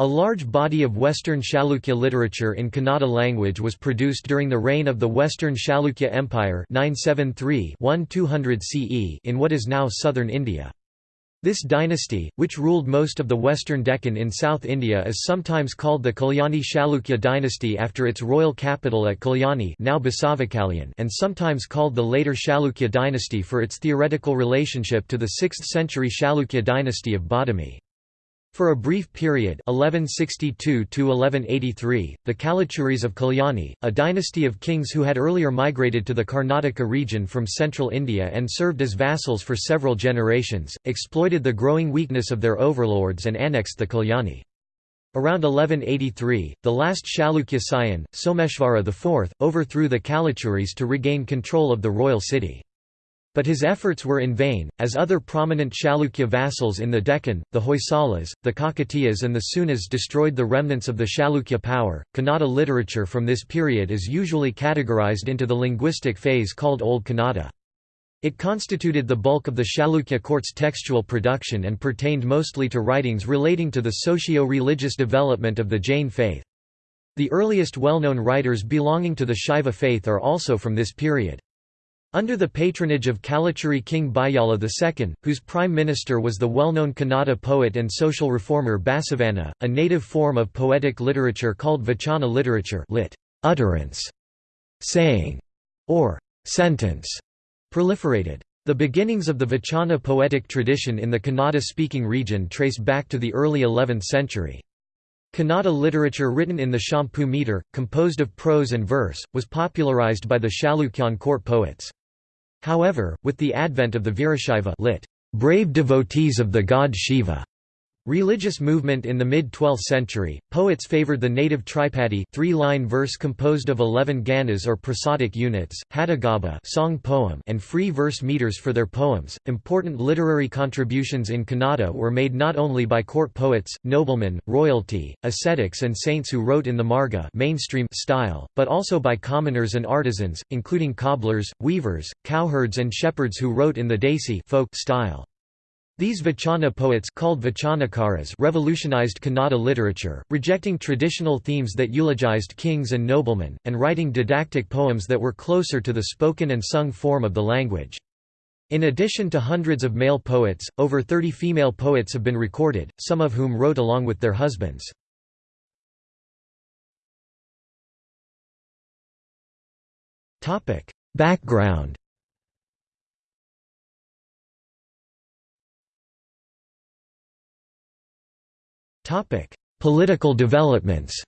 A large body of Western Chalukya literature in Kannada language was produced during the reign of the Western Chalukya Empire 973-1200 CE in what is now southern India. This dynasty, which ruled most of the western Deccan in South India is sometimes called the Kalyani Chalukya dynasty after its royal capital at Kalyani now Basavakalyan and sometimes called the later Chalukya dynasty for its theoretical relationship to the 6th century Chalukya dynasty of Badami. For a brief period 1162 the Kalachuris of Kalyani, a dynasty of kings who had earlier migrated to the Karnataka region from central India and served as vassals for several generations, exploited the growing weakness of their overlords and annexed the Kalyani. Around 1183, the last Chalukya scion, Someshvara IV, overthrew the Kalachuris to regain control of the royal city. But his efforts were in vain, as other prominent Chalukya vassals in the Deccan, the Hoysalas, the Kakatiyas, and the Seunas destroyed the remnants of the Chalukya power. Kannada literature from this period is usually categorized into the linguistic phase called Old Kannada. It constituted the bulk of the Chalukya court's textual production and pertained mostly to writings relating to the socio-religious development of the Jain faith. The earliest well-known writers belonging to the Shaiva faith are also from this period. Under the patronage of Kalachuri king Bayala II, whose prime minister was the well-known Kannada poet and social reformer Basavanna, a native form of poetic literature called Vachana literature lit. utterance, saying, or sentence, proliferated. The beginnings of the Vachana poetic tradition in the Kannada-speaking region trace back to the early 11th century. Kannada literature written in the Champu meter, composed of prose and verse, was popularized by the Chalukyan court poets. However, with the advent of the Virashaiva lit. brave devotees of the god Shiva Religious movement in the mid-12th century, poets favored the native tripadi three-line verse composed of 11 ganas or prosodic units, hadugabba song poem and free verse meters for their poems. Important literary contributions in Kannada were made not only by court poets, noblemen, royalty, ascetics and saints who wrote in the marga mainstream style, but also by commoners and artisans, including cobblers, weavers, cowherds and shepherds who wrote in the desi folk style. These Vachana poets called Vachanakaras revolutionized Kannada literature, rejecting traditional themes that eulogized kings and noblemen, and writing didactic poems that were closer to the spoken and sung form of the language. In addition to hundreds of male poets, over 30 female poets have been recorded, some of whom wrote along with their husbands. Background Political developments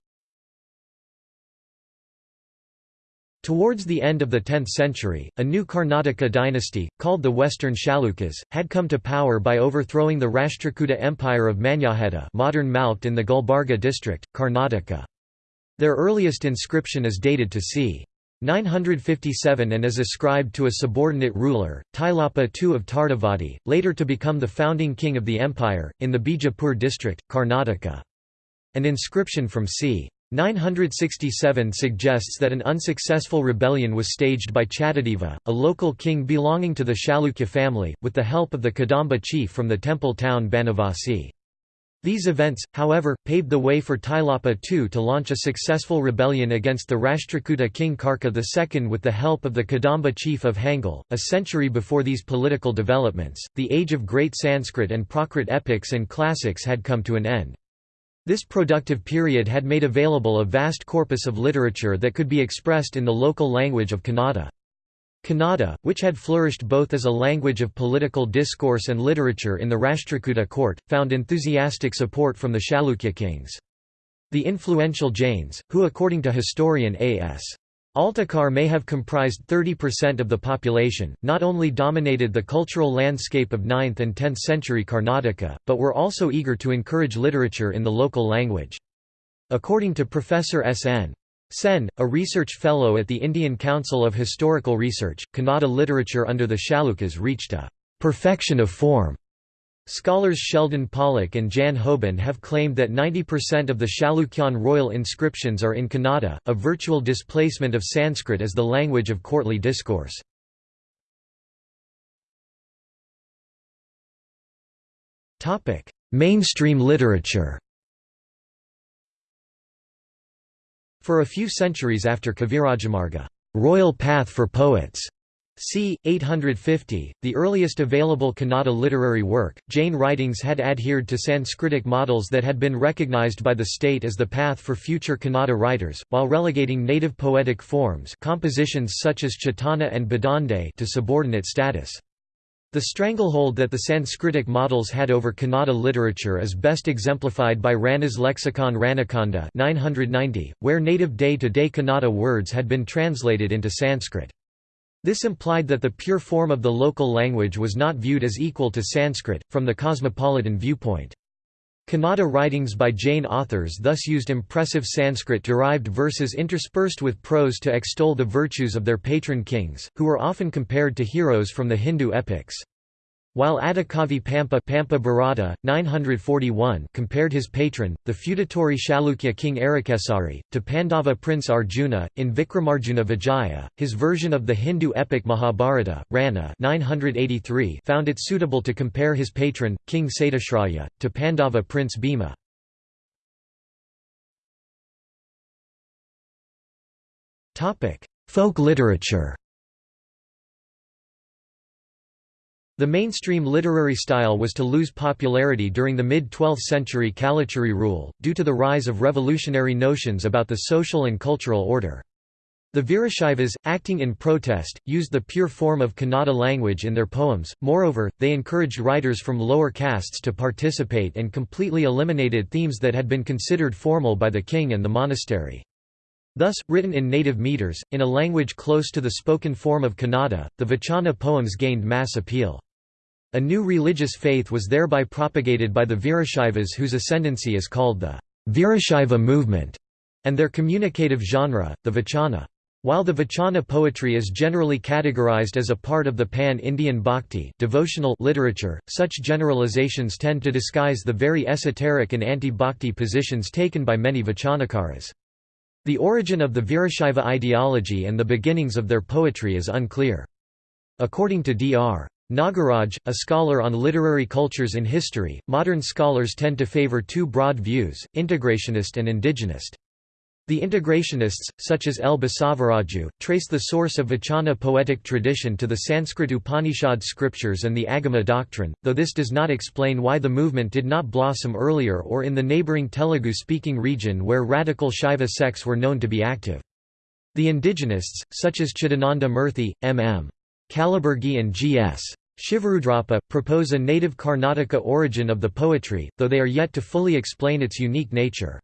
Towards the end of the 10th century, a new Karnataka dynasty, called the Western Chalukyas, had come to power by overthrowing the Rashtrakuta Empire of Manyakheta modern Malkhed in the Gulbarga district, Karnataka. Their earliest inscription is dated to c. 957 and is ascribed to a subordinate ruler, Tailapa II of Tardavadi, later to become the founding king of the empire, in the Bijapur district, Karnataka. An inscription from c. 967 suggests that an unsuccessful rebellion was staged by Chattadeva, a local king belonging to the Chalukya family, with the help of the Kadamba chief from the temple town Banavasi. These events, however, paved the way for Tailapa II to launch a successful rebellion against the Rashtrakuta king Karka II with the help of the Kadamba chief of Hangal. A century before these political developments, the age of great Sanskrit and Prakrit epics and classics had come to an end. This productive period had made available a vast corpus of literature that could be expressed in the local language of Kannada. Kannada, which had flourished both as a language of political discourse and literature in the Rashtrakuta court, found enthusiastic support from the Chalukya kings. The influential Jains, who according to historian A.S. Altekar may have comprised 30% of the population, not only dominated the cultural landscape of 9th and 10th century Karnataka, but were also eager to encourage literature in the local language. According to Professor S.N. Sen, a research fellow at the Indian Council of Historical Research, Kannada literature under the Chalukyas reached a perfection of form. Scholars Sheldon Pollock and Jan Houben have claimed that 90% of the Chalukyan royal inscriptions are in Kannada, a virtual displacement of Sanskrit as the language of courtly discourse. Mainstream literature For a few centuries after Kavirajamarga royal path for poets", c. 850, the earliest available Kannada literary work, Jain writings had adhered to Sanskritic models that had been recognized by the state as the path for future Kannada writers, while relegating native poetic forms compositions such as Chetana and Badande to subordinate status. The stranglehold that the Sanskritic models had over Kannada literature is best exemplified by Ranna's lexicon Rannakanda 990, where native day-to-day -day Kannada words had been translated into Sanskrit. This implied that the pure form of the local language was not viewed as equal to Sanskrit, from the cosmopolitan viewpoint. Kannada writings by Jain authors thus used impressive Sanskrit-derived verses interspersed with prose to extol the virtues of their patron kings, who were often compared to heroes from the Hindu epics. While Adikavi Pampa, Pampa Bharata, 941 compared his patron, the feudatory Chalukya king Arikesari, to Pandava prince Arjuna, in Vikramarjuna Vijaya, his version of the Hindu epic Mahabharata, Ranna 983 found it suitable to compare his patron, King Satyashraya, to Pandava prince Bhima. Folk literature The mainstream literary style was to lose popularity during the mid-12th century Kalachuri rule, due to the rise of revolutionary notions about the social and cultural order. The Virashaivas, acting in protest, used the pure form of Kannada language in their poems, moreover, they encouraged writers from lower castes to participate and completely eliminated themes that had been considered formal by the king and the monastery. Thus, written in native meters, in a language close to the spoken form of Kannada, the Vachana poems gained mass appeal. A new religious faith was thereby propagated by the Virashaivas whose ascendancy is called the Virashaiva movement, and their communicative genre, the Vachana. While the Vachana poetry is generally categorized as a part of the pan-Indian bhakti devotional literature, such generalizations tend to disguise the very esoteric and anti-bhakti positions taken by many Vachanakaras. The origin of the Virashaiva ideology and the beginnings of their poetry is unclear. According to Dr. Nagaraj, a scholar on literary cultures in history, modern scholars tend to favor two broad views, integrationist and indigenist. The integrationists, such as L. Basavaraju, trace the source of Vachana poetic tradition to the Sanskrit Upanishad scriptures and the Agama doctrine, though this does not explain why the movement did not blossom earlier or in the neighbouring Telugu-speaking region where radical Shaiva sects were known to be active. The indigenists, such as Chidananda Murthy, M.M. Kalaburgi and G.S. Shivarudrappa, propose a native Karnataka origin of the poetry, though they are yet to fully explain its unique nature.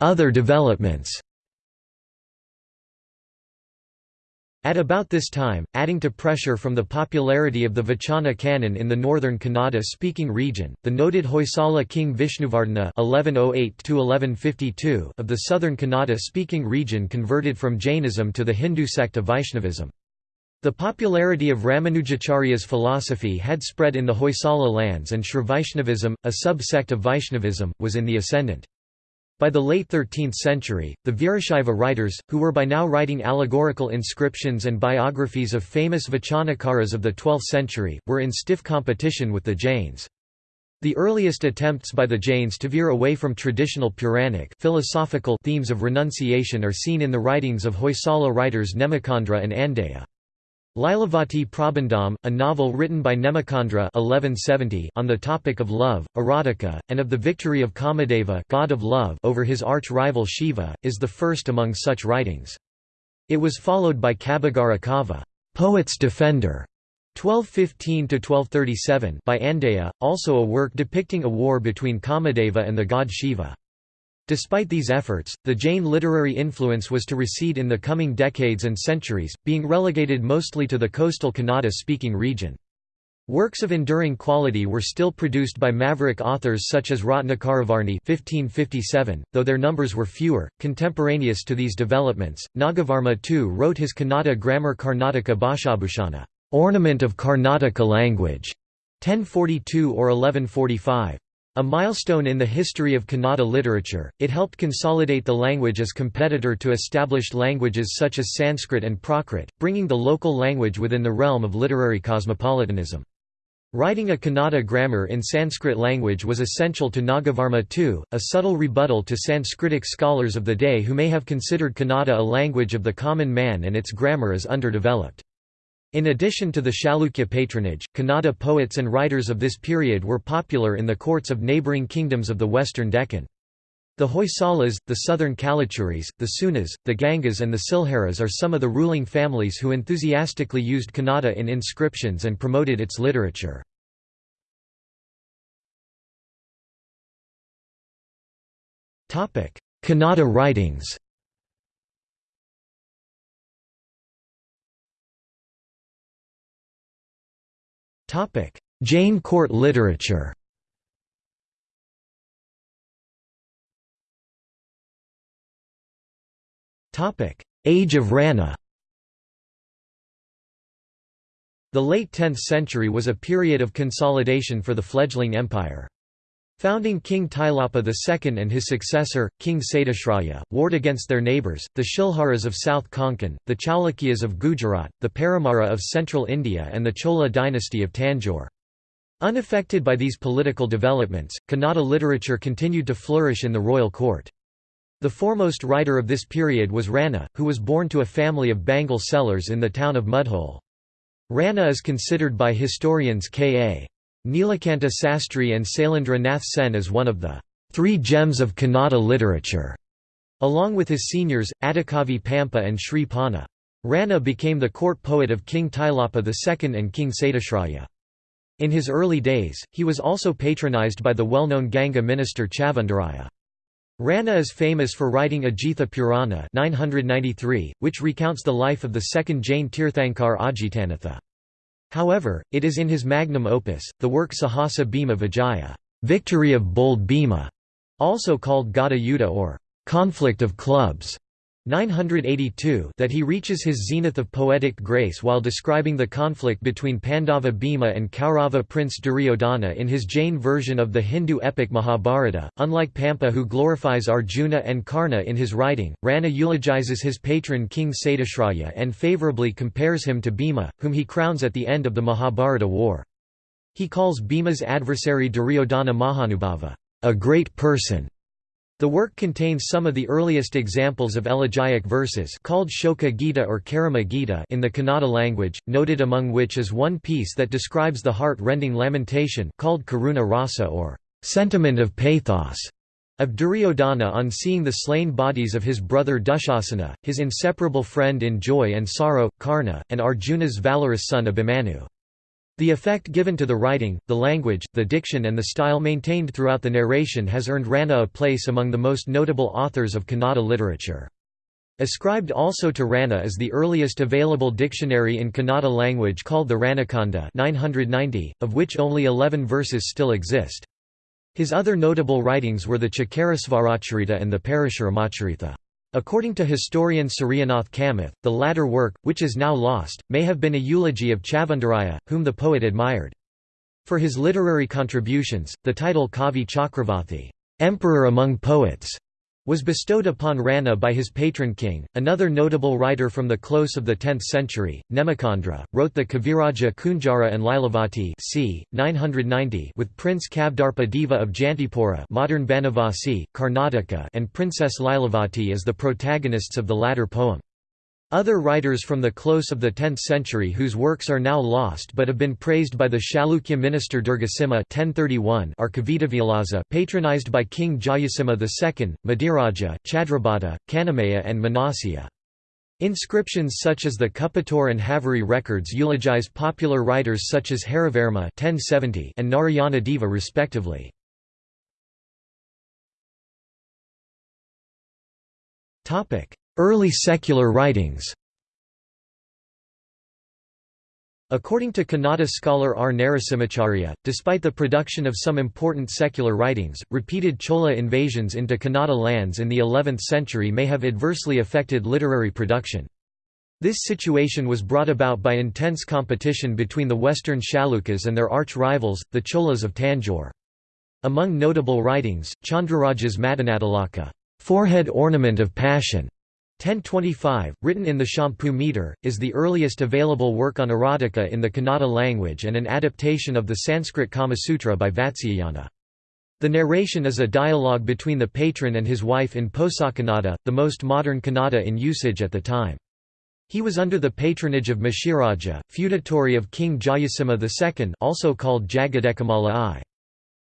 Other developments At about this time, adding to pressure from the popularity of the Vachana canon in the northern Kannada-speaking region, the noted Hoysala king Vishnuvardhana (1108–1152) of the southern Kannada-speaking region converted from Jainism to the Hindu sect of Vaishnavism. The popularity of Ramanujacharya's philosophy had spread in the Hoysala lands and Shrivaishnavism, a sub-sect of Vaishnavism, was in the ascendant. By the late 13th century, the Virashaiva writers, who were by now writing allegorical inscriptions and biographies of famous Vachanakaras of the 12th century, were in stiff competition with the Jains. The earliest attempts by the Jains to veer away from traditional Puranic philosophical themes of renunciation are seen in the writings of Hoysala writers Nemichandra and Andeya. Lilavati Prabandham, a novel written by Nemichandra 1170 on the topic of love, erotica, and of the victory of Kamadeva god of love over his arch-rival Shiva, is the first among such writings. It was followed by Kabbigara Kava Poet's Defender, 1215–1237 by Andeya, also a work depicting a war between Kamadeva and the god Shiva. Despite these efforts, the Jain literary influence was to recede in the coming decades and centuries, being relegated mostly to the coastal Kannada-speaking region. Works of enduring quality were still produced by maverick authors such as Ratnakaravarni 1557, though their numbers were fewer. Contemporaneous to these developments, Nagavarma too wrote his Kannada grammar Karnataka Bhashabhushana, ornament of Karnataka language, 1042 or 1145. A milestone in the history of Kannada literature, it helped consolidate the language as competitor to established languages such as Sanskrit and Prakrit, bringing the local language within the realm of literary cosmopolitanism. Writing a Kannada grammar in Sanskrit language was essential to Nagavarma II, a subtle rebuttal to Sanskritic scholars of the day who may have considered Kannada a language of the common man and its grammar as underdeveloped. In addition to the Chalukya patronage, Kannada poets and writers of this period were popular in the courts of neighbouring kingdoms of the western Deccan. The Hoysalas, the southern Kalachuris, the Seunas, the Gangas and the Silharas are some of the ruling families who enthusiastically used Kannada in inscriptions and promoted its literature. Kannada writings Jain court literature. Topic: Age of Ranna. The late 10th century was a period of consolidation for the fledgling empire. Founding King Tailapa II and his successor, King Satyashraya, warred against their neighbours, the Shilharas of South Konkan, the Chalukyas of Gujarat, the Paramara of central India and the Chola dynasty of Tanjore. Unaffected by these political developments, Kannada literature continued to flourish in the royal court. The foremost writer of this period was Ranna, who was born to a family of Bengal sellers in the town of Mudhole. Ranna is considered by historians K.A. Nilakanta Sastry and Sailendra Nath Sen as one of the three gems of Kannada literature, along with his seniors, Adikavi Pampa and Sri Ponna. Ranna became the court poet of King Tailapa II and King Satyashraya. In his early days, he was also patronized by the well-known Ganga minister Chavandaraya. Ranna is famous for writing Ajitha Purana 993, which recounts the life of the second Jain Tirthankar Ajitanatha. However, it is in his magnum opus, the work Sahasa Bhima Vijaya Victory of Bold Bhima", also called Gada Yuddha or Conflict of Clubs, 982 that he reaches his zenith of poetic grace while describing the conflict between Pandava Bhima and Kaurava prince Duryodhana in his Jain version of the Hindu epic Mahabharata. Unlike Pampa who glorifies Arjuna and Karna in his writing, Ranna eulogizes his patron King Satyashraya and favorably compares him to Bhima, whom he crowns at the end of the Mahabharata war. He calls Bhima's adversary Duryodhana Mahanubhava, a great person, the work contains some of the earliest examples of elegiac verses called Shoka Gita or Karama Gita in the Kannada language, noted among which is one piece that describes the heart-rending lamentation called Karuna Rasa or sentiment of pathos of Duryodhana on seeing the slain bodies of his brother Dushasana, his inseparable friend in joy and sorrow, Karna, and Arjuna's valorous son Abhimanyu. The effect given to the writing, the language, the diction and the style maintained throughout the narration has earned Ranna a place among the most notable authors of Kannada literature. Ascribed also to Ranna is the earliest available dictionary in Kannada language called the Rannakanda 990, of which only 11 verses still exist. His other notable writings were the Chakarasvaracharita and the Parashuramacharita. According to historian Suryanath Kamath, the latter work, which is now lost, may have been a eulogy of Chavandaraya, whom the poet admired. For his literary contributions, the title Kavi Chakravarti Emperor among Poets", was bestowed upon Ranna by his patron king. Another notable writer from the close of the 10th century, Nemichandra, wrote the Kaviraja Kunjara and Lilavati c. 990 with Prince Kavdarpa Deva of Jantipura modern Banavasi, Karnataka and Princess Lilavati as the protagonists of the latter poem. Other writers from the close of the 10th century whose works are now lost but have been praised by the Chalukya minister Durgasimha 1031 are Kavitavilasa patronized by King Jayasimha II, Madiraja, Chadrabhata, Kannamaya and Manasya. Inscriptions such as the Kuppattur and Haveri records eulogize popular writers such as Harivarma 1070 and Narayana Deva respectively. Early secular writings According to Kannada scholar R. Narasimhacharya, despite the production of some important secular writings, repeated Chola invasions into Kannada lands in the 11th century may have adversely affected literary production. This situation was brought about by intense competition between the western Chalukyas and their arch-rivals, the Cholas of Tanjore. Among notable writings, Chandraraja's Madanatilaka forehead ornament of passion", 1025, written in the Champu meter, is the earliest available work on erotica in the Kannada language and an adaptation of the Sanskrit Kama Sutra by Vatsyayana. The narration is a dialogue between the patron and his wife in Posakannada, the most modern Kannada in usage at the time. He was under the patronage of Machiraja, feudatory of King Jayasimha II also called Jagadekamalla I.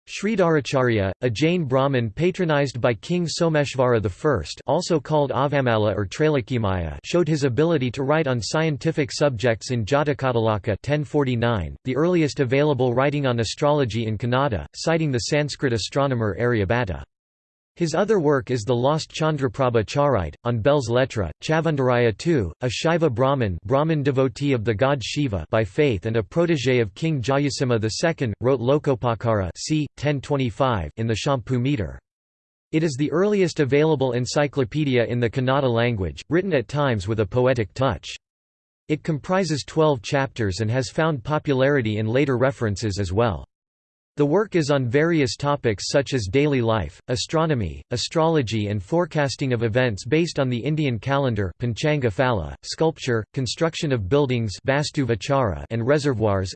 Sridharacharya, a Jain Brahmin patronized by King Someshvara I also called Ahavamalla or Trailokyamalla showed his ability to write on scientific subjects in Jatakatilaka 1049, the earliest available writing on astrology in Kannada, citing the Sanskrit astronomer Aryabhatta. His other work is the lost Chandraprabha Charite, on Belles Lettres. Chavandaraya II, a Shaiva Brahmin, Brahmin devotee of the god Shiva by faith and a protégé of King Jayasimha II, wrote Lokopakara c. 1025 in the Champu meter. It is the earliest available encyclopedia in the Kannada language, written at times with a poetic touch. It comprises 12 chapters and has found popularity in later references as well. The work is on various topics such as daily life, astronomy, astrology and forecasting of events based on the Indian calendar Panchanga Phala, sculpture, construction of buildings and reservoirs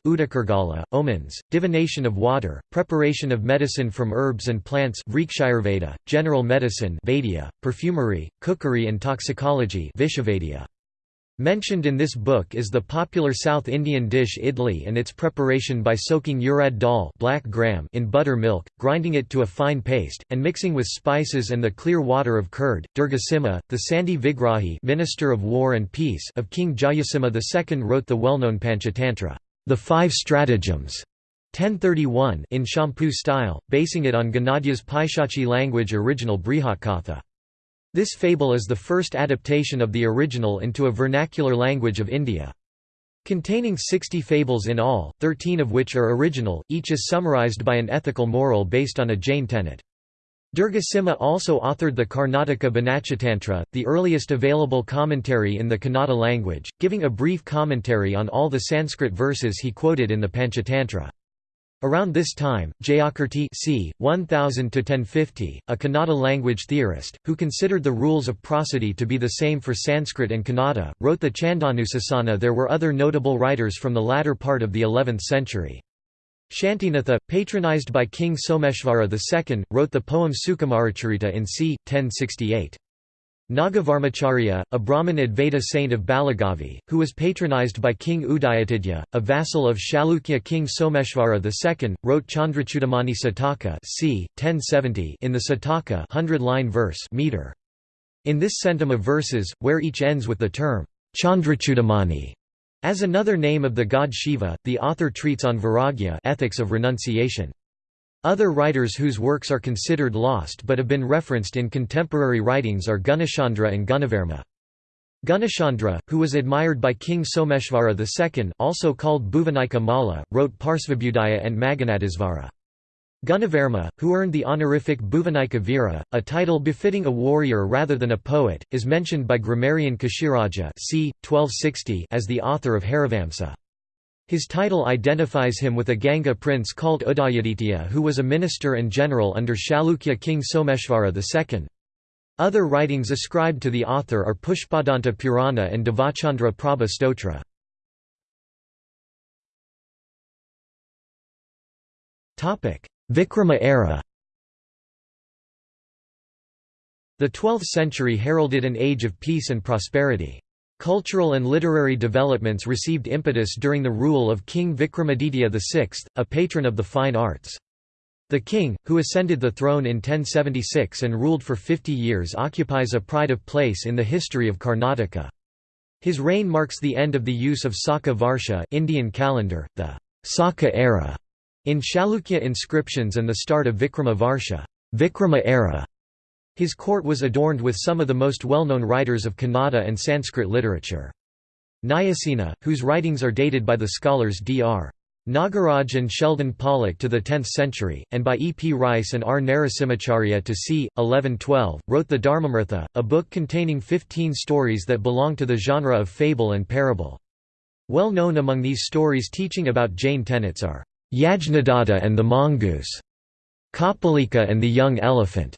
omens, divination of water, preparation of medicine from herbs and plants general medicine perfumery, cookery and toxicology Mentioned in this book is the popular South Indian dish idli and its preparation by soaking urad dal black gram in buttermilk, grinding it to a fine paste, and mixing with spices and the clear water of curd. Durgasimha, the Sandhi Vigrahi Minister of War and Peace of King Jayasimha II wrote the well-known Panchatantra, the Five Stratagems, 1031 in Champu style, basing it on Gunadhya's Paishachi language original Brihatkatha. This fable is the first adaptation of the original into a vernacular language of India. Containing 60 fables in all, 13 of which are original, each is summarized by an ethical moral based on a Jain tenet. Durgasimha also authored the Karnataka Banachatantra, the earliest available commentary in the Kannada language, giving a brief commentary on all the Sanskrit verses he quoted in the Panchatantra. Around this time, Jayakirti c. 1000–1050, a Kannada language theorist, who considered the rules of prosody to be the same for Sanskrit and Kannada, wrote the Chandanusasana There were other notable writers from the latter part of the 11th century. Shantinatha, patronized by King Someshvara II, wrote the poem Sukumaracharita in c. 1068. Nagavarmacharya, a Brahmin Advaita saint of Balagavi, who was patronized by King Udayaditya, a vassal of Chalukya king Someshvara II, wrote Chandrachudamani Sataka c. 1070 in the Sataka 100-line verse meter. In this centum of verses, where each ends with the term Chandrachudamani as another name of the god Shiva, the author treats on Vairagya ethics of renunciation. Other writers whose works are considered lost but have been referenced in contemporary writings are Gunachandra and Gunavarma. Gunachandra, who was admired by King Someshvara II also called Bhuvanika Malla, wrote Parsvabhudaya and Maganadisvara. Gunavarma, who earned the honorific Bhuvanika Veera, a title befitting a warrior rather than a poet, is mentioned by grammarian Kashiraja c. 1260 as the author of Harivamsa. His title identifies him with a Ganga prince called Udayaditya who was a minister and general under Chalukya king Someshvara II. Other writings ascribed to the author are Pushpadanta Purana and Devachandra Prabha Stotra. Vikrama era The 12th century heralded an age of peace and prosperity. Cultural and literary developments received impetus during the rule of King Vikramaditya VI, a patron of the fine arts. The king, who ascended the throne in 1076 and ruled for 50 years occupies a pride of place in the history of Karnataka. His reign marks the end of the use of Saka Varsha Indian calendar, the Saka era, in Chalukya inscriptions and the start of Vikrama Varsha Vikrama era", his court was adorned with some of the most well-known writers of Kannada and Sanskrit literature. Nayasena, whose writings are dated by the scholars Dr. Nagaraj and Sheldon Pollock to the 10th century, and by E. P. Rice and R. Narasimhacharya to c. 1112, wrote the Dharmamrita, a book containing 15 stories that belong to the genre of fable and parable. Well known among these stories teaching about Jain tenets are, Yajnadatta and the Mongoose, Kapalika and the Young Elephant,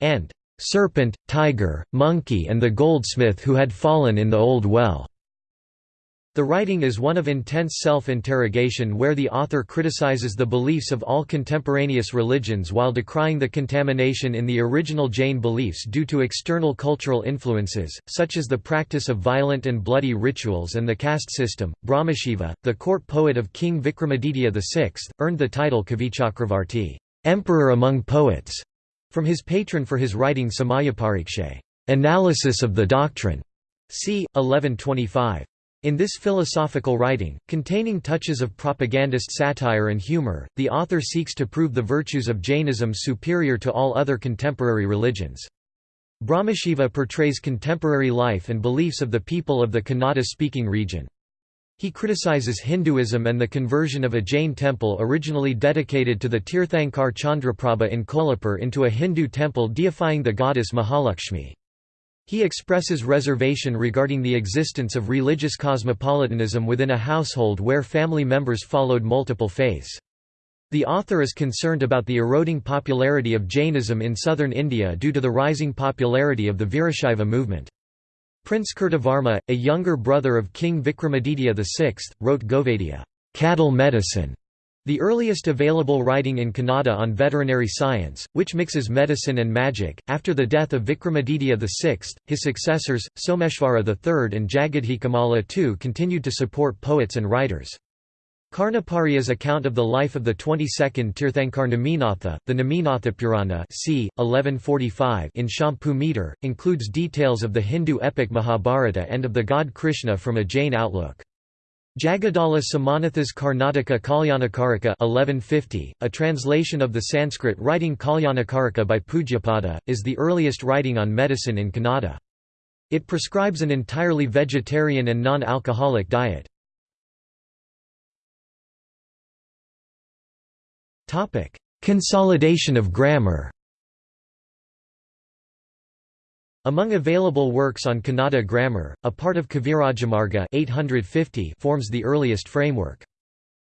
and serpent, tiger, monkey and the goldsmith who had fallen in the old well." The writing is one of intense self-interrogation where the author criticizes the beliefs of all contemporaneous religions while decrying the contamination in the original Jain beliefs due to external cultural influences, such as the practice of violent and bloody rituals and the caste system. Brahmashiva, the court poet of King Vikramaditya VI, earned the title Kavichakravarti, emperor among poets, from his patron for his writing Samayapariksha, analysis of the doctrine, c. 1125. In this philosophical writing, containing touches of propagandist satire and humor, the author seeks to prove the virtues of Jainism superior to all other contemporary religions. Brahmashiva portrays contemporary life and beliefs of the people of the Kannada-speaking region. He criticizes Hinduism and the conversion of a Jain temple originally dedicated to the Tirthankar Chandraprabha in Kolhapur into a Hindu temple deifying the goddess Mahalakshmi. He expresses reservation regarding the existence of religious cosmopolitanism within a household where family members followed multiple faiths. The author is concerned about the eroding popularity of Jainism in southern India due to the rising popularity of the Virashaiva movement. Prince Kirtivarma, a younger brother of King Vikramaditya VI, wrote Govaidyā cattle medicine", the earliest available writing in Kannada on veterinary science, which mixes medicine and magic, after the death of Vikramaditya VI, his successors, Someshvara III and Jagadekamalla II continued to support poets and writers. Karnaparya's account of the life of the 22nd Tirthankar Neminatha, the Neminatha Purana c. 1145 in Champu meter, includes details of the Hindu epic Mahabharata and of the god Krishna from a Jain outlook. Jagaddala Somanatha's Karnataka Kalyanakarika 1150, a translation of the Sanskrit writing Kalyanakarika by Pujyapada, is the earliest writing on medicine in Kannada. It prescribes an entirely vegetarian and non-alcoholic diet. Consolidation of grammar Among available works on Kannada grammar, a part of Kavirajamarga 850 forms the earliest framework.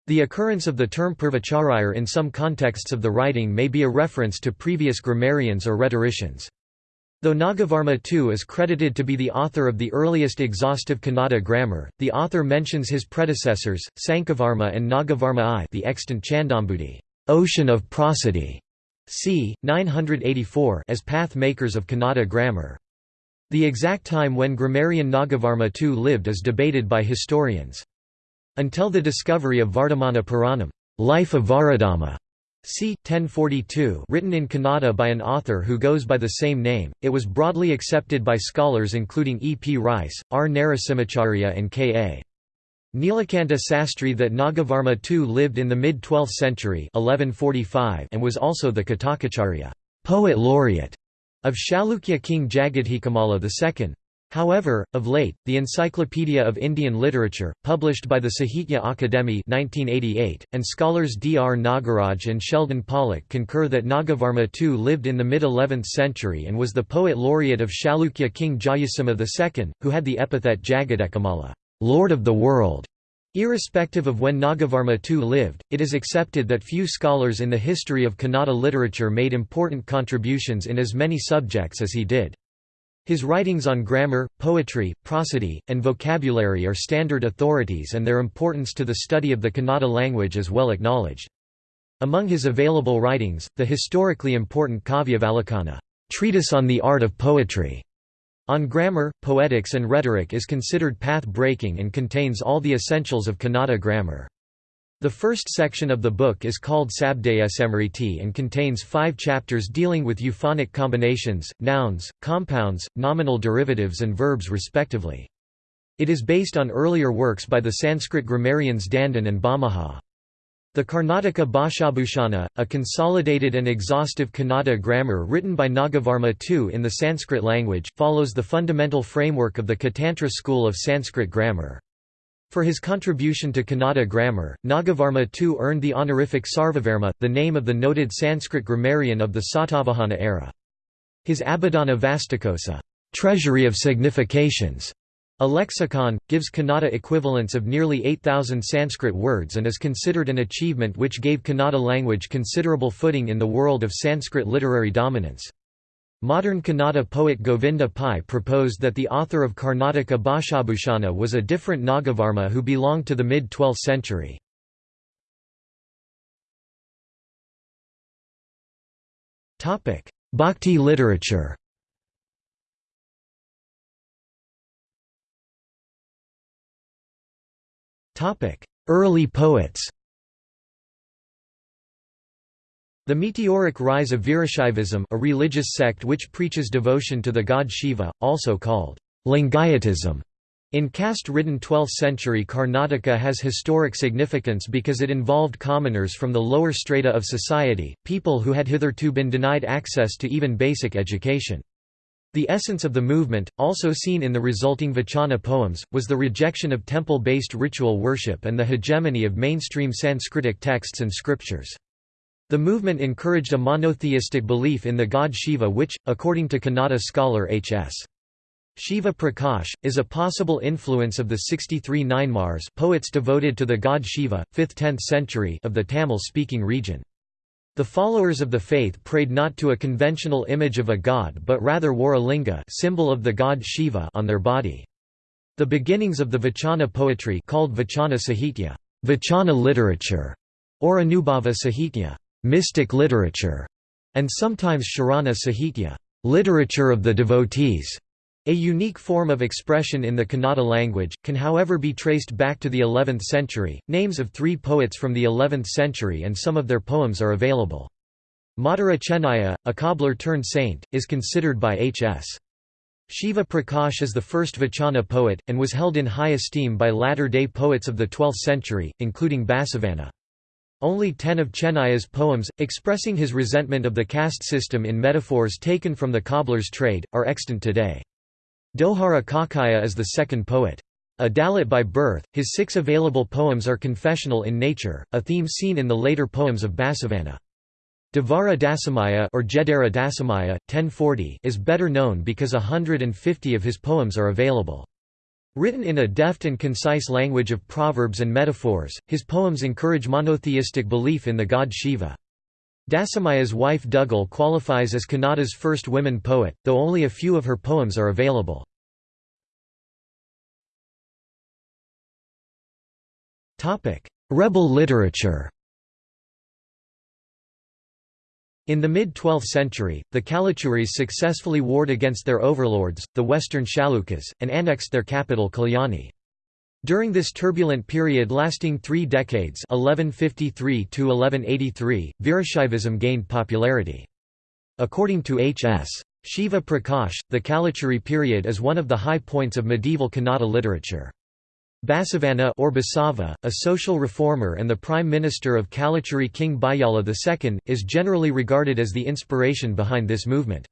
The occurrence of the term purvacharayar in some contexts of the writing may be a reference to previous grammarians or rhetoricians. Though Nagavarma II is credited to be the author of the earliest exhaustive Kannada grammar, the author mentions his predecessors, Sankavarma and Nagavarma I the extant Chandombudhi ocean of prosody", c. 984 as path makers of Kannada grammar. The exact time when grammarian Nagavarma II lived is debated by historians. Until the discovery of Vardhamana Puranam Life of Varadama, c. 1042 written in Kannada by an author who goes by the same name, it was broadly accepted by scholars including E. P. Rice, R. Narasimhacharya and K. A. Nilakanta Sastri that Nagavarma II lived in the mid-12th century 1145 and was also the Katakacharya poet laureate of Chalukya king Jagadekamalla II. However, of late, the Encyclopedia of Indian Literature, published by the Sahitya Akademi 1988, and scholars D. R. Nagaraj and Sheldon Pollock concur that Nagavarma II lived in the mid-11th century and was the poet laureate of Chalukya king Jayasimha II, who had the epithet Jagadekamalla Lord of the World. Irrespective of when Nagavarma II lived, it is accepted that few scholars in the history of Kannada literature made important contributions in as many subjects as he did. His writings on grammar, poetry, prosody, and vocabulary are standard authorities and their importance to the study of the Kannada language is well acknowledged. Among his available writings, the historically important Kavyavalokana treatise on the art of poetry, on grammar, poetics and rhetoric is considered path-breaking and contains all the essentials of Kannada grammar. The first section of the book is called Sabdasmriti and contains five chapters dealing with euphonic combinations, nouns, compounds, nominal derivatives and verbs respectively. It is based on earlier works by the Sanskrit grammarians Dandin and Bhamaha. The Karnataka Bhashabhushana, a consolidated and exhaustive Kannada grammar written by Nagavarma II in the Sanskrit language, follows the fundamental framework of the Katantra school of Sanskrit grammar. For his contribution to Kannada grammar, Nagavarma II earned the honorific Sarvavarma, the name of the noted Sanskrit grammarian of the Satavahana era. His Abhidhana Vastukosa treasury of significations", a lexicon, gives Kannada equivalents of nearly 8,000 Sanskrit words and is considered an achievement which gave Kannada language considerable footing in the world of Sanskrit literary dominance. Modern Kannada poet Govinda Pai proposed that the author of Karnataka Bhashabhushana was a different Nagavarma who belonged to the mid-12th century. Bhakti literature Early poets The meteoric rise of Virashaivism a religious sect which preaches devotion to the god Shiva, also called Lingayatism. In caste-ridden 12th-century Karnataka has historic significance because it involved commoners from the lower strata of society, people who had hitherto been denied access to even basic education. The essence of the movement, also seen in the resulting Vachana poems, was the rejection of temple-based ritual worship and the hegemony of mainstream Sanskritic texts and scriptures. The movement encouraged a monotheistic belief in the god Shiva which, according to Kannada scholar H.S. Shiva Prakash, is a possible influence of the 63 Nayanmars poets devoted to the god Shiva, 5th–10th century of the Tamil-speaking region. The followers of the faith prayed not to a conventional image of a god but rather wore a linga symbol of the god Shiva on their body. The beginnings of the Vachana poetry called Vachana Sahitya, Vachana literature, or Anubhava Sahitya, mystic literature, and sometimes Sharana Sahitya, literature of the devotees. A unique form of expression in the Kannada language, can however be traced back to the 11th century. Names of three poets from the 11th century and some of their poems are available. Madara Chennaya, a cobbler turned saint, is considered by H.S. Shiva Prakash as the first Vachana poet, and was held in high esteem by latter-day poets of the 12th century, including Basavanna. Only ten of Chennaya's poems, expressing his resentment of the caste system in metaphors taken from the cobbler's trade, are extant today. Dohara Kakaya is the second poet. A Dalit by birth, his six available poems are confessional in nature, a theme seen in the later poems of Basavanna. Devara Dasimayya or Jedara Dasimayya, 1040 is better known because a hundred and fifty of his poems are available. Written in a deft and concise language of proverbs and metaphors, his poems encourage monotheistic belief in the god Shiva. Dasimayya's wife Dugal qualifies as Kannada's first women poet, though only a few of her poems are available. Rebel literature In the mid-12th century, the Kalachuris successfully warred against their overlords, the western Chalukyas, and annexed their capital Kalyani. During this turbulent period lasting three decades 1153 Virashaivism gained popularity. According to H.S. Shiva Prakash, the Kalachuri period is one of the high points of medieval Kannada literature. Basavanna or Basava, a social reformer and the prime minister of Kalachuri King Bayala II, is generally regarded as the inspiration behind this movement.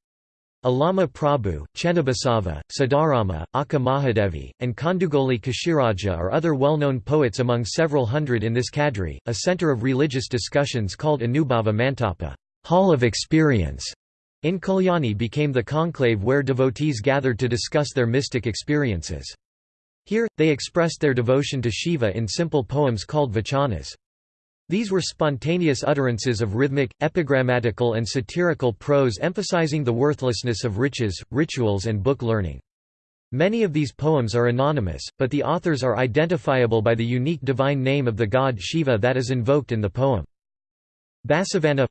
Allama Prabhu, Chennabasava, Siddharama, Akka Mahadevi, and Kandugoli Kashiraja are other well-known poets among several hundred in this cadre, a center of religious discussions called Anubhava Mantapa Hall of Experience", in Kalyani became the conclave where devotees gathered to discuss their mystic experiences. Here, they expressed their devotion to Shiva in simple poems called vachanas. These were spontaneous utterances of rhythmic, epigrammatical and satirical prose emphasizing the worthlessness of riches, rituals and book learning. Many of these poems are anonymous, but the authors are identifiable by the unique divine name of the god Shiva that is invoked in the poem. Basavanna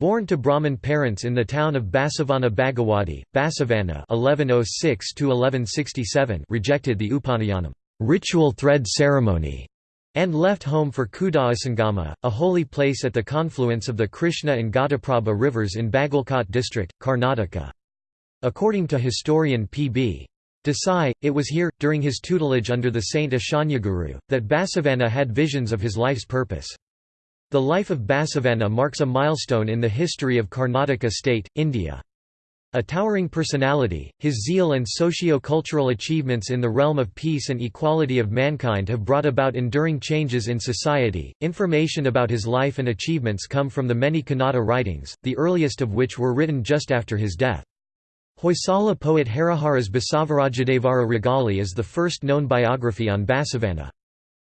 Born to Brahmin parents in the town of Basavana Bagewadi, Basavanna (1106–1167) rejected the Upanayanam ritual thread ceremony and left home for Kudasangama, a holy place at the confluence of the Krishna and Ghataprabha rivers in Bagalkot district, Karnataka. According to historian P.B. Desai, it was here, during his tutelage under the saint Ashanyaguru, that Basavanna had visions of his life's purpose. The life of Basavanna marks a milestone in the history of Karnataka state, India. A towering personality, his zeal and socio-cultural achievements in the realm of peace and equality of mankind have brought about enduring changes in society. Information about his life and achievements come from the many Kannada writings, the earliest of which were written just after his death. Hoysala poet Harihara's Basavarajadevara Ragale is the first known biography on Basavanna.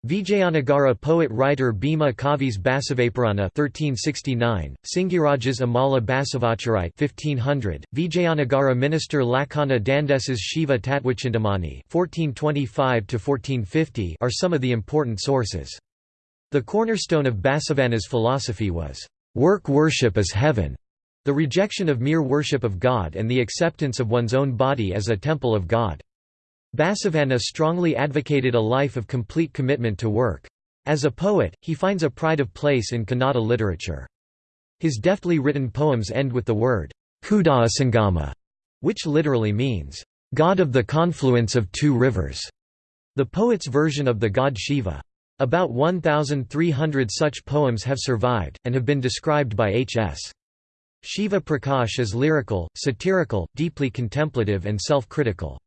Vijayanagara poet-writer Bhima Kavis Basavapurana 1369, Singirajas Amala Basavacharai 1500, Vijayanagara minister Lakhana Dandes's Shiva Tattvachintamani 1425 are some of the important sources. The cornerstone of Basavana's philosophy was, "...work worship as heaven", the rejection of mere worship of God and the acceptance of one's own body as a temple of God. Basavana strongly advocated a life of complete commitment to work. As a poet, he finds a pride of place in Kannada literature. His deftly written poems end with the word Kudalasangama, which literally means, God of the confluence of two rivers, the poet's version of the god Shiva. About 1,300 such poems have survived, and have been described by H.S. Shiva Prakash as lyrical, satirical, deeply contemplative and self-critical.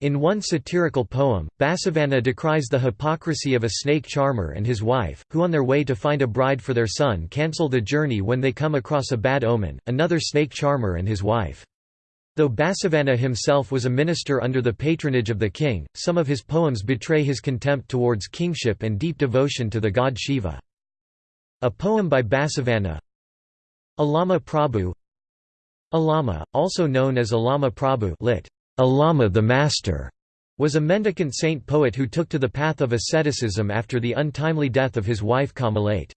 In one satirical poem, Basavana decries the hypocrisy of a snake charmer and his wife, who on their way to find a bride for their son cancel the journey when they come across a bad omen, another snake charmer and his wife. Though Basavana himself was a minister under the patronage of the king, some of his poems betray his contempt towards kingship and deep devotion to the god Shiva. A poem by Basavana Allama Prabhu Allama, also known as Allama Prabhu lit. Allama the Master was a mendicant saint-poet who took to the path of asceticism after the untimely death of his wife Kamalate.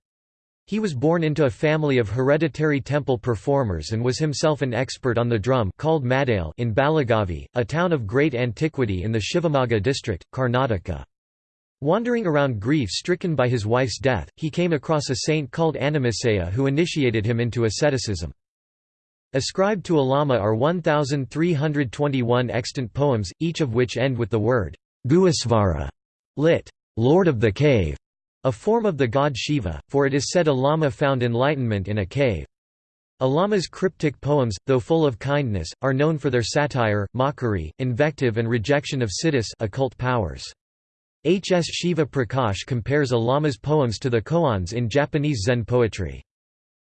He was born into a family of hereditary temple performers and was himself an expert on the drum called Madale in Balligavi, a town of great antiquity in the Shivamogga district, Karnataka. Wandering around grief-stricken by his wife's death, he came across a saint called Annamacaya who initiated him into asceticism. Ascribed to Allama are 1,321 extant poems, each of which end with the word Guhesvara, lit. Lord of the Cave, a form of the god Shiva, for it is said Allama found enlightenment in a cave. Allama's cryptic poems, though full of kindness, are known for their satire, mockery, invective and rejection of siddhis occult powers. H. S. Shiva Prakash compares Allama's poems to the koans in Japanese Zen poetry.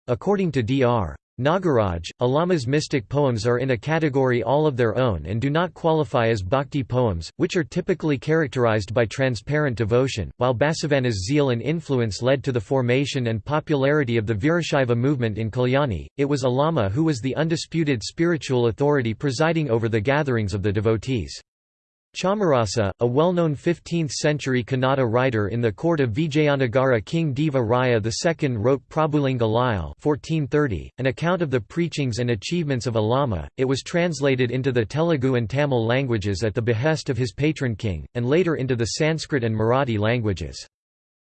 According to Dr. Nagaraj, Allama's mystic poems are in a category all of their own and do not qualify as bhakti poems, which are typically characterized by transparent devotion. While Basavana's zeal and influence led to the formation and popularity of the Virashaiva movement in Kalyani, it was Allama who was the undisputed spiritual authority presiding over the gatherings of the devotees. Chamarasa, a well-known 15th-century Kannada writer in the court of Vijayanagara King Deva Raya II wrote Prabhulingalile 1430, an account of the preachings and achievements of Allama. It was translated into the Telugu and Tamil languages at the behest of his patron king, and later into the Sanskrit and Marathi languages.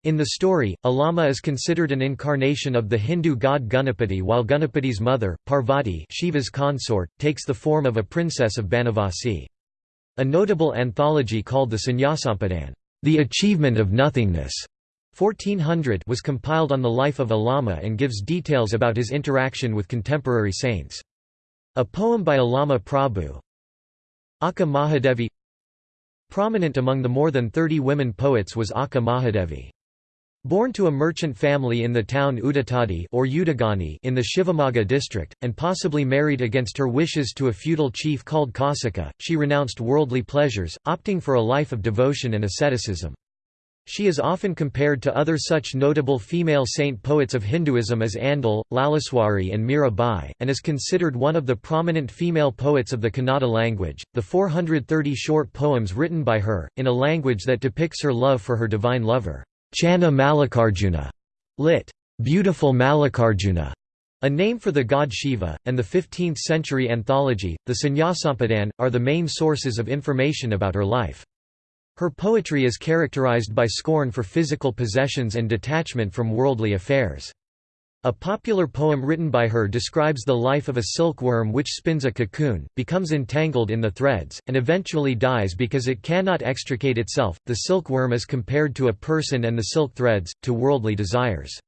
In the story, Allama is considered an incarnation of the Hindu god Ganapati while Ganapati's mother, Parvati Shiva's consort, takes the form of a princess of Banavasi. A notable anthology called the Sannyasampadana The Achievement of Nothingness 1400 was compiled on the life of Allama and gives details about his interaction with contemporary saints. A poem by Allama Prabhu Akka Mahadevi Prominent among the more than 30 women poets was Akka Mahadevi. Born to a merchant family in the town Udutadi or Udagani in the Shivamogga district, and possibly married against her wishes to a feudal chief called Kausika, she renounced worldly pleasures, opting for a life of devotion and asceticism. She is often compared to other such notable female saint poets of Hinduism as Andal, Lalleshwari, and Mira Bai, and is considered one of the prominent female poets of the Kannada language. The 430 short poems written by her, in a language that depicts her love for her divine lover, Channa Mallikarjuna, lit. Beautiful Mallikarjuna, a name for the god Shiva, and the 15th-century anthology, the Sannyasampadana, are the main sources of information about her life. Her poetry is characterized by scorn for physical possessions and detachment from worldly affairs. A popular poem written by her describes the life of a silkworm which spins a cocoon, becomes entangled in the threads, and eventually dies because it cannot extricate itself. The silkworm is compared to a person and the silk threads, to worldly desires.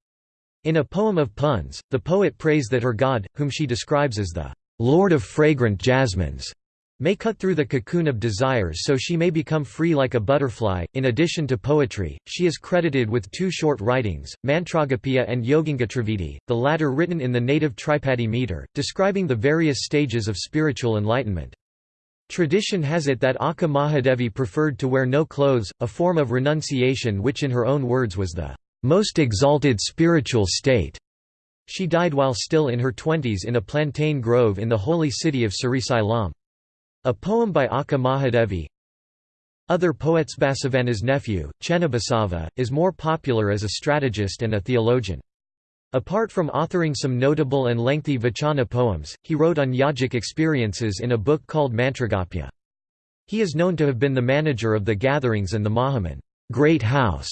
In a poem of puns, the poet prays that her god, whom she describes as the Lord of fragrant jasmines, may cut through the cocoon of desires so she may become free like a butterfly. In addition to poetry, she is credited with two short writings, Mantragopika and Yogangatrividi, the latter written in the native Tripadi meter, describing the various stages of spiritual enlightenment. Tradition has it that Akka Mahadevi preferred to wear no clothes, a form of renunciation which in her own words was the most exalted spiritual state. She died while still in her twenties in a plantain grove in the holy city of Srisailam. A poem by Akka Mahadevi Other poets Basavana's nephew, Chennabasava, is more popular as a strategist and a theologian. Apart from authoring some notable and lengthy Vachana poems, he wrote on yogic experiences in a book called Mantragopya. He is known to have been the manager of the gatherings and the Mahaman great house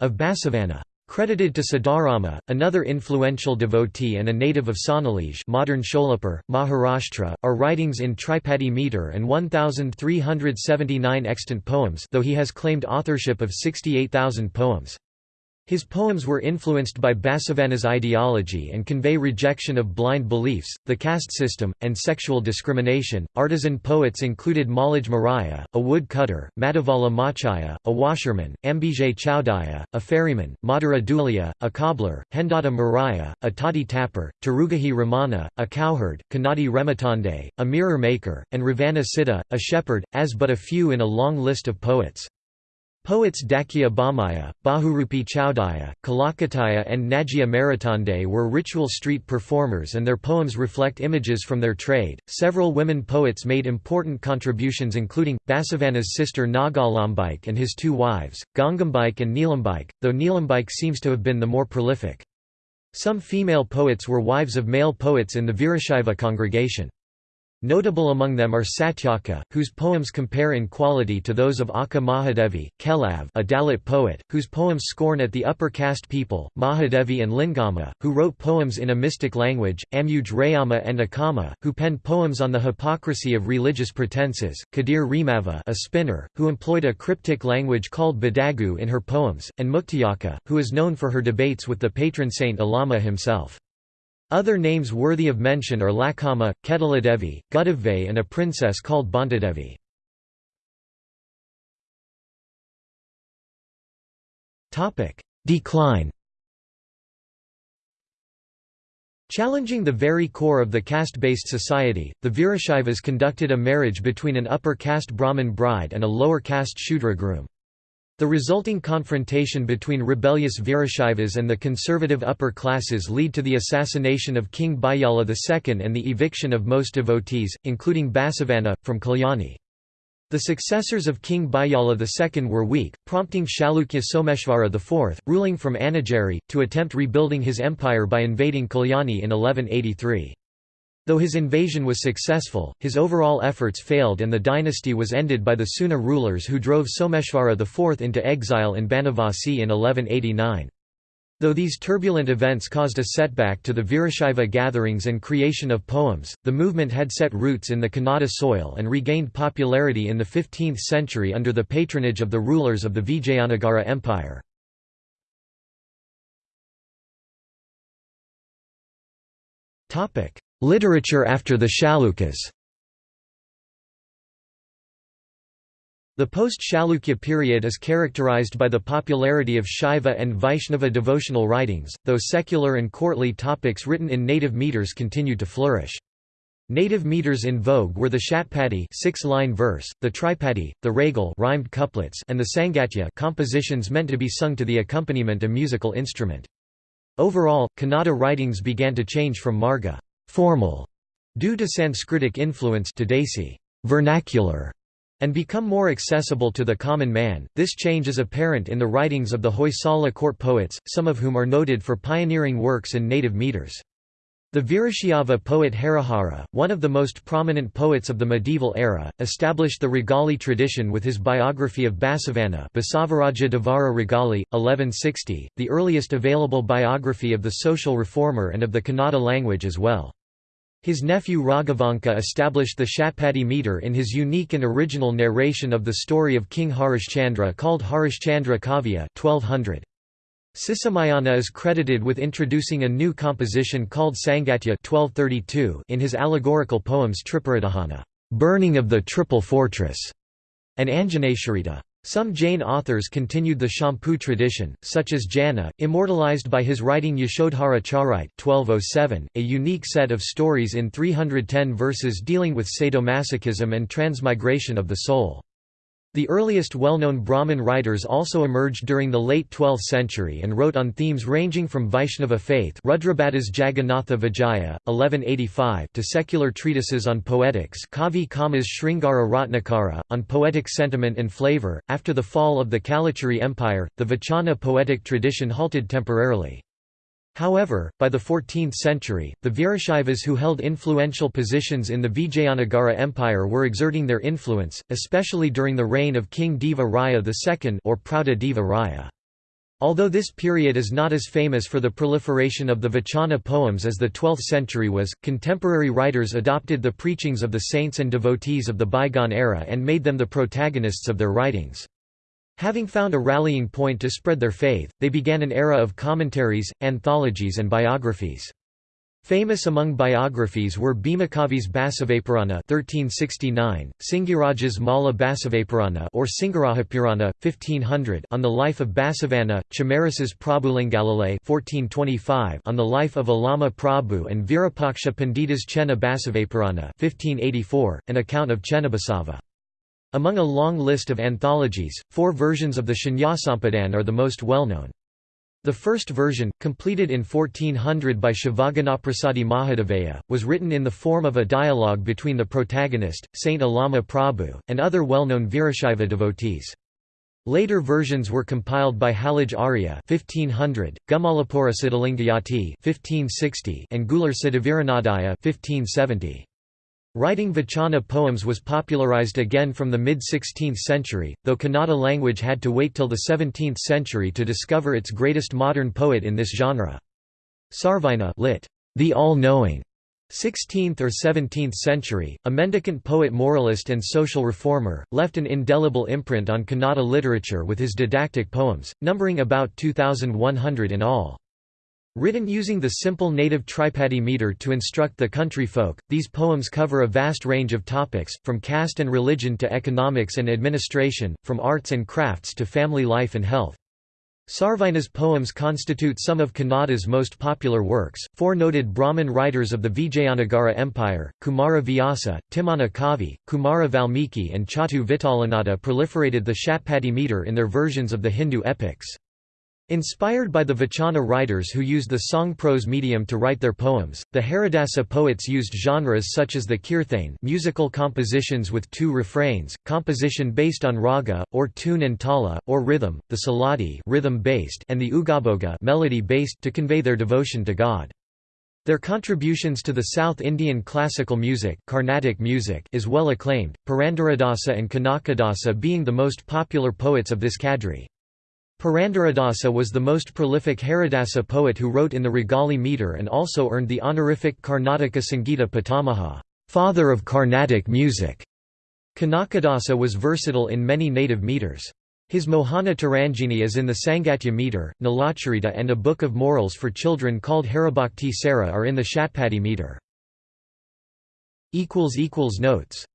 of Basavana. Credited to Siddharama, another influential devotee and a native of Sonnalige modern Sholapur, Maharashtra, are writings in Tripadi meter and 1,379 extant poems though he has claimed authorship of 68,000 poems. His poems were influenced by Basavana's ideology and convey rejection of blind beliefs, the caste system, and sexual discrimination. Artisan poets included Malaj Maraya, a wood cutter, Madhavala Machaya, a washerman, Ambijay Chowdaya, a ferryman, Madhura Dulia, a cobbler, Hendata Maraya, a toddy tapper, Tarugahi Ramana, a cowherd, Kanadi Rematande, a mirror maker, and Ravana Siddha, a shepherd, as but a few in a long list of poets. Poets Dakya Bhamaya, Bahurupi Chowdaya, Kalakataya and Najia Maritande were ritual street performers and their poems reflect images from their trade. Several women poets made important contributions including, Basavana's sister Nagalambike and his two wives, Gangambike and Neelambike, though Neelambike seems to have been the more prolific. Some female poets were wives of male poets in the Virashaiva congregation. Notable among them are Satyaka, whose poems compare in quality to those of Akka Mahadevi, Kelav a Dalit poet, whose poems scorn at the upper caste people, Mahadevi and Lingama, who wrote poems in a mystic language, Amuj Rayama and Akama, who penned poems on the hypocrisy of religious pretenses, Kadir Remava a spinner, who employed a cryptic language called Badagu in her poems, and Muktiyaka, who is known for her debates with the patron saint Allama himself. Other names worthy of mention are Lakama, Ketaladevi, Gudavve and a princess called Bantadevi. Decline Challenging the very core of the caste-based society, the Virashaivas conducted a marriage between an upper caste Brahmin bride and a lower caste Shudra groom. The resulting confrontation between rebellious Virashaivas and the conservative upper classes lead to the assassination of King Bijjala II and the eviction of most devotees, including Basavana, from Kalyani. The successors of King Bijjala II were weak, prompting Chalukya Someshvara IV, ruling from Annigeri, to attempt rebuilding his empire by invading Kalyani in 1183. Though his invasion was successful, his overall efforts failed and the dynasty was ended by the Seuna rulers who drove Someshvara IV into exile in Banavasi in 1189. Though these turbulent events caused a setback to the Virashaiva gatherings and creation of poems, the movement had set roots in the Kannada soil and regained popularity in the 15th century under the patronage of the rulers of the Vijayanagara Empire. Literature after the Chalukyas The post-Chalukya period is characterized by the popularity of Shaiva and Vaishnava devotional writings, though secular and courtly topics written in native meters continued to flourish. Native meters in vogue were the Shatpadi six-line verse, the Tripadi, the Ragale rhymed couplets, and the Sangatya compositions meant to be sung to the accompaniment a musical instrument. Overall, Kannada writings began to change from marga formal, due to Sanskritic influence to Desi vernacular, and become more accessible to the common man. This change is apparent in the writings of the Hoysala court poets, some of whom are noted for pioneering works in native meters. The Virashaiva poet Harihara, one of the most prominent poets of the medieval era, established the Ragale tradition with his biography of Basavana Basavaraja Devara Ragale, 1160, the earliest available biography of the social reformer and of the Kannada language as well. His nephew Raghavanka established the Shatpadi meter in his unique and original narration of the story of King Harishchandra called Harishchandra Kavya 1200. Sisumayana is credited with introducing a new composition called Sangatya 1232 in his allegorical poems Tripuradahana, burning of the Triple Fortress, and Anjaneshwarita, Some Jain authors continued the Champu tradition, such as Janna, immortalized by his writing Yashodhara Charite 1207, a unique set of stories in 310 verses dealing with sadomasochism and transmigration of the soul. The earliest well-known Brahmin writers also emerged during the late 12th century and wrote on themes ranging from Vaishnava faith Rudrabhatta's Jagannatha Vijaya, 1185 to secular treatises on poetics Kavi Kama's Sringara Ratnakara, on poetic sentiment and flavor. After the fall of the Kalachuri Empire, the Vachana poetic tradition halted temporarily. However, by the 14th century, the Virashaivas who held influential positions in the Vijayanagara Empire were exerting their influence, especially during the reign of King Deva Raya II or Praudha Deva Raya. Although this period is not as famous for the proliferation of the Vachana poems as the 12th century was, contemporary writers adopted the preachings of the saints and devotees of the bygone era and made them the protagonists of their writings. Having found a rallying point to spread their faith, they began an era of commentaries, anthologies and biographies. Famous among biographies were Bhimakavi's Basavapurana 1369, Singiraja's Mala Basavapurana or Singarahapurana 1500 on the life of Basavanna, Chamarasa's Prabhulingalile 1425 on the life of Allama Prabhu and Virupaksha Pandita's Chenna Basavapurana 1584, an account of Chennabasava. Among a long list of anthologies, four versions of the Shanyasampadana are the most well-known. The first version, completed in 1400 by Shivaganaprasadi Mahadevaya, was written in the form of a dialogue between the protagonist, Saint Allama Prabhu, and other well-known Virashaiva devotees. Later versions were compiled by Halaj Arya 1500, Gumalapura Siddhalingayati 1560, and Gular Siddhaviranadaya 1570. Writing Vachana poems was popularized again from the mid-16th century, though Kannada language had to wait till the 17th century to discover its greatest modern poet in this genre. Sarvajna lit. The All-Knowing, 16th or 17th century, a mendicant poet moralist and social reformer, left an indelible imprint on Kannada literature with his didactic poems, numbering about 2,100 in all. Written using the simple native tripadi meter to instruct the country folk, these poems cover a vast range of topics, from caste and religion to economics and administration, from arts and crafts to family life and health. Sarvajna's poems constitute some of Kannada's most popular works. Four noted Brahmin writers of the Vijayanagara Empire, Kumara Vyasa, Timmana Kavi, Kumara Valmiki, and Chatu Vittalanatha proliferated the Shatpadi meter in their versions of the Hindu epics. Inspired by the Vachana writers who used the song-prose medium to write their poems, the Haridasa poets used genres such as the kirthane musical compositions with two refrains, composition based on raga, or tune and tala, or rhythm, the suladi rhythm-based and the ugabhoga melody-based to convey their devotion to God. Their contributions to the South Indian classical music, Carnatic music is well acclaimed, Purandaradasa and Kanakadasa being the most popular poets of this cadre. Purandaradasa was the most prolific Haridasa poet who wrote in the Ragale meter and also earned the honorific Karnataka Sangita Pitamaha father of Carnatic music". Kanakadasa was versatile in many native meters. His Mohana Tarangini is in the Sangatya meter, Nalacharita and a book of morals for children called Haribhakti Sara are in the Shatpadi meter. Notes